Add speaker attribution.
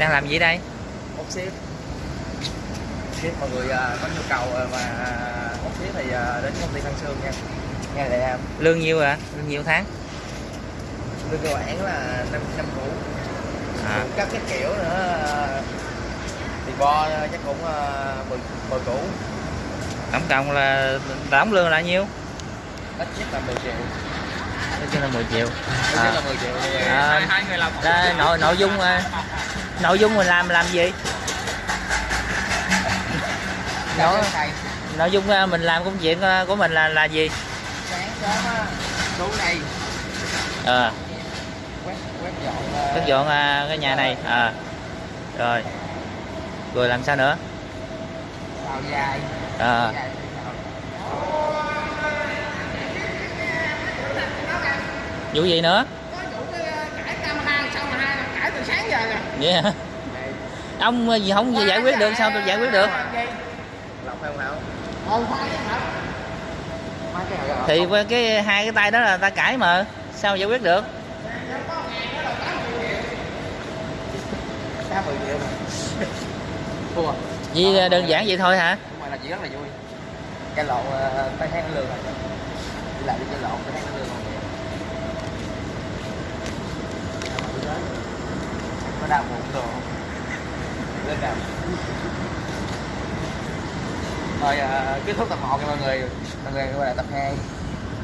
Speaker 1: đang làm gì đây?
Speaker 2: Ốc ship ship mọi người à, có nhu cầu à, mà ốc ship thì à, đến công ty Thanh Sương nha. Nha đại em
Speaker 1: lương nhiêu à lương nhiêu tháng?
Speaker 2: lương cơ bản là năm năm cũ.
Speaker 1: À.
Speaker 2: Các cái kiểu nữa à, thì bo chắc cũng à, mười mười cũ
Speaker 1: tổng cộng là tổng lương là nhiêu?
Speaker 2: Ít nhất là 10 triệu.
Speaker 1: Nói chung là 10 triệu.
Speaker 2: Ít
Speaker 1: À.
Speaker 2: nhất là 10 triệu. Thì
Speaker 1: À.
Speaker 2: hai hai người làm
Speaker 1: Đây, nội nội dung à, nội dung mình làm làm gì?
Speaker 2: Đó.
Speaker 1: Đó. nội dung à, mình làm công việc à, của mình là là gì?
Speaker 2: Sáng sớm á xuống đây.
Speaker 1: Ờ
Speaker 2: quét quét dọn
Speaker 1: cái nhà này. À. Rồi. Rồi làm sao nữa?
Speaker 2: Xào dài.
Speaker 1: À, vụ gì nữa
Speaker 3: có vụ cái cãi camera sao mà hai cãi từ sáng giờ rồi
Speaker 1: vậy? Hả? Ông à, gì không giải quyết được sao tôi giải quyết được?
Speaker 3: Ờ
Speaker 1: thì qua cái hai cái tay đó là ta cãi mà sao giải quyết được? Vì đơn giản vậy thôi hả?
Speaker 2: Là chỉ rất là vui. Cái lộn tay lương rồi đi lại đi cái lộn tay tháng lương đạo của đồ lên nào rồi à, kết thúc tập 1 nha mọi người. Mọi người quay lại tập 2